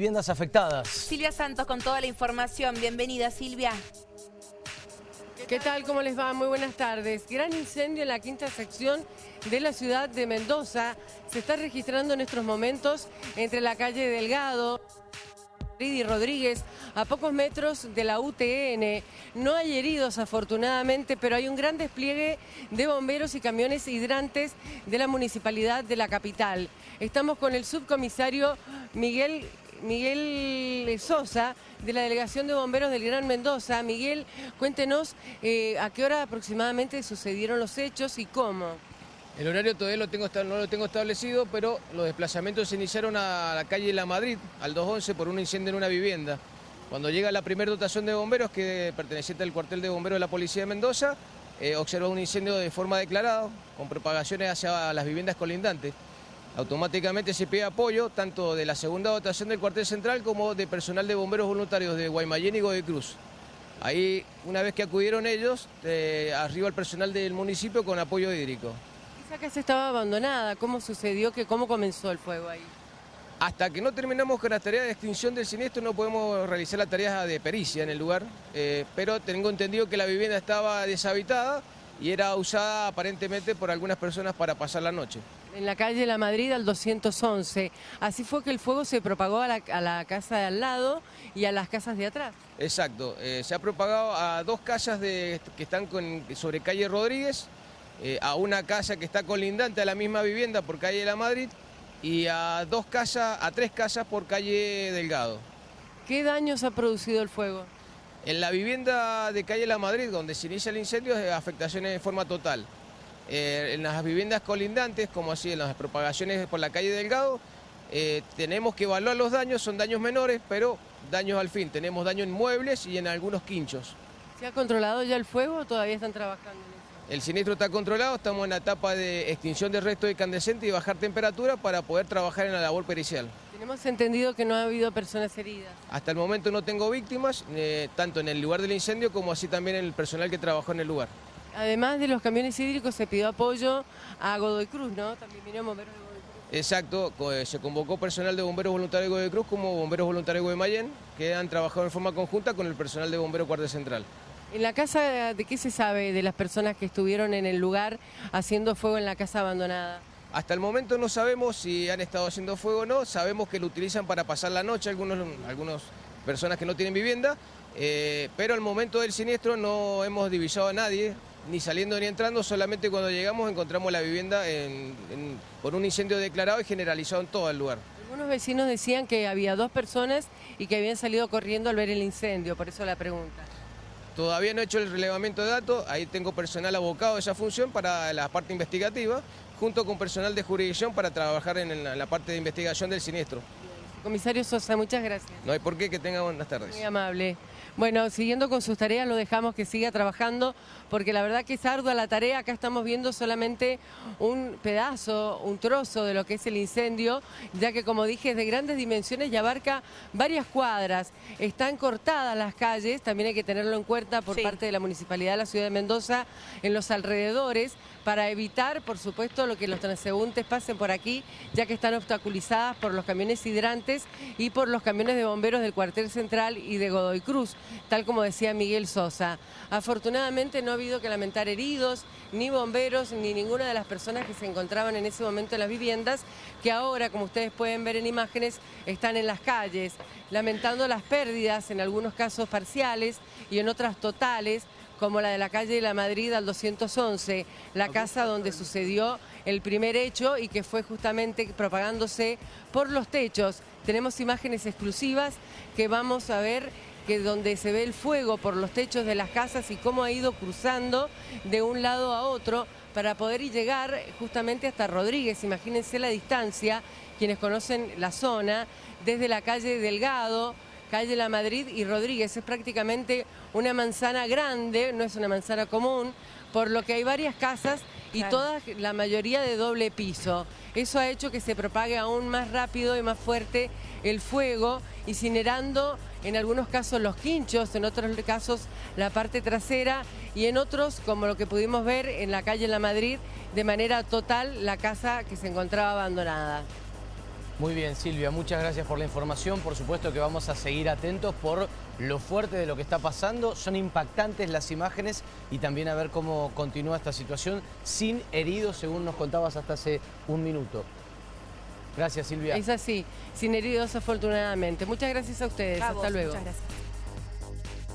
viviendas afectadas. Silvia Santos con toda la información. Bienvenida, Silvia. ¿Qué tal? ¿Cómo les va? Muy buenas tardes. Gran incendio en la quinta sección de la ciudad de Mendoza. Se está registrando en estos momentos entre la calle Delgado y Rodríguez, a pocos metros de la UTN. No hay heridos afortunadamente, pero hay un gran despliegue de bomberos y camiones hidrantes de la municipalidad de la capital. Estamos con el subcomisario Miguel Miguel Sosa, de la Delegación de Bomberos del Gran Mendoza. Miguel, cuéntenos eh, a qué hora aproximadamente sucedieron los hechos y cómo. El horario todavía lo tengo, no lo tengo establecido, pero los desplazamientos se iniciaron a la calle La Madrid, al 211, por un incendio en una vivienda. Cuando llega la primera dotación de bomberos, que perteneciente al cuartel de bomberos de la Policía de Mendoza, eh, observó un incendio de forma declarada, con propagaciones hacia las viviendas colindantes automáticamente se pide apoyo tanto de la segunda dotación del cuartel central como de personal de bomberos voluntarios de Guaymallén y Godoy Cruz. Ahí, una vez que acudieron ellos, eh, arriba el personal del municipio con apoyo hídrico. Esa casa estaba abandonada, ¿cómo sucedió? que ¿Cómo comenzó el fuego ahí? Hasta que no terminamos con la tarea de extinción del siniestro no podemos realizar la tarea de pericia en el lugar, eh, pero tengo entendido que la vivienda estaba deshabitada y era usada aparentemente por algunas personas para pasar la noche. En la calle La Madrid al 211. Así fue que el fuego se propagó a la, casa de al lado y a las casas de atrás. Exacto, eh, se ha propagado a dos casas de, que están sobre calle Rodríguez, eh, a una casa que está colindante a la misma vivienda por calle La Madrid y a dos casas, a tres casas por calle Delgado. ¿Qué daños ha producido el fuego? En la vivienda de calle La Madrid, donde se inicia el incendio, es afectaciones de forma total. Eh, en las viviendas colindantes, como así en las propagaciones por la calle Delgado, eh, tenemos que evaluar los daños, son daños menores, pero daños al fin. Tenemos daño en muebles y en algunos quinchos. ¿Se ha controlado ya el fuego o todavía están trabajando en eso? El siniestro está controlado, estamos en la etapa de extinción del resto de incandescente y bajar temperatura para poder trabajar en la labor pericial. Tenemos entendido que no ha habido personas heridas. Hasta el momento no tengo víctimas, eh, tanto en el lugar del incendio como así también en el personal que trabajó en el lugar. Además de los camiones hídricos se pidió apoyo a Godoy Cruz, ¿no? También vinieron bomberos de Godoy Cruz. Exacto, eh, se convocó personal de bomberos voluntarios de Godoy Cruz como bomberos voluntarios de Guaymallén, que han trabajado en forma conjunta con el personal de bomberos Cuartel Central. ¿En la casa de qué se sabe de las personas que estuvieron en el lugar haciendo fuego en la casa abandonada? Hasta el momento no sabemos si han estado haciendo fuego o no, sabemos que lo utilizan para pasar la noche algunos, algunas personas que no tienen vivienda, eh, pero al momento del siniestro no hemos divisado a nadie, ni saliendo ni entrando, solamente cuando llegamos encontramos la vivienda por un incendio declarado y generalizado en todo el lugar. Algunos vecinos decían que había dos personas y que habían salido corriendo al ver el incendio, por eso la pregunta. Todavía no he hecho el relevamiento de datos, ahí tengo personal abocado a esa función para la parte investigativa, junto con personal de jurisdicción para trabajar en la parte de investigación del siniestro. Comisario Sosa, muchas gracias. No hay por qué, que tenga buenas tardes. Muy amable. Bueno, siguiendo con sus tareas, lo dejamos que siga trabajando, porque la verdad que es ardua la tarea. Acá estamos viendo solamente un pedazo, un trozo de lo que es el incendio, ya que, como dije, es de grandes dimensiones y abarca varias cuadras. Están cortadas las calles, también hay que tenerlo en cuenta por parte de la Municipalidad de la Ciudad de Mendoza, en los alrededores, para evitar, por supuesto, lo que los transeúntes pasen por aquí, ya que están obstaculizadas por los camiones hidrantes y por los camiones de bomberos del cuartel central y de Godoy Cruz tal como decía Miguel Sosa. Afortunadamente no ha habido que lamentar heridos, ni bomberos, ni ninguna de las personas que se encontraban en ese momento en las viviendas, que ahora, como ustedes pueden ver en imágenes, están en las calles, lamentando las pérdidas, en algunos casos parciales y en otras totales, como la de la calle de la Madrid al 211, la casa donde sucedió el primer hecho y que fue justamente propagándose por los techos. Tenemos imágenes exclusivas que vamos a ver que donde se ve el fuego por los techos de las casas y cómo ha ido cruzando de un lado a otro para poder llegar justamente hasta Rodríguez. Imagínense la distancia, quienes conocen la zona, desde la calle Delgado, calle La Madrid y Rodríguez. Es prácticamente una manzana grande, no es una manzana común, por lo que hay varias casas y todas, la mayoría de doble piso. Eso ha hecho que se propague aún más rápido y más fuerte el fuego, incinerando en algunos casos los quinchos, en otros casos la parte trasera y en otros, como lo que pudimos ver en la calle La Madrid, de manera total la casa que se encontraba abandonada. Muy bien, Silvia, muchas gracias por la información. Por supuesto que vamos a seguir atentos por lo fuerte de lo que está pasando. Son impactantes las imágenes y también a ver cómo continúa esta situación sin heridos, según nos contabas hasta hace un minuto. Gracias, Silvia. Es así, sin heridos afortunadamente. Muchas gracias a ustedes. A Hasta luego. Muchas gracias.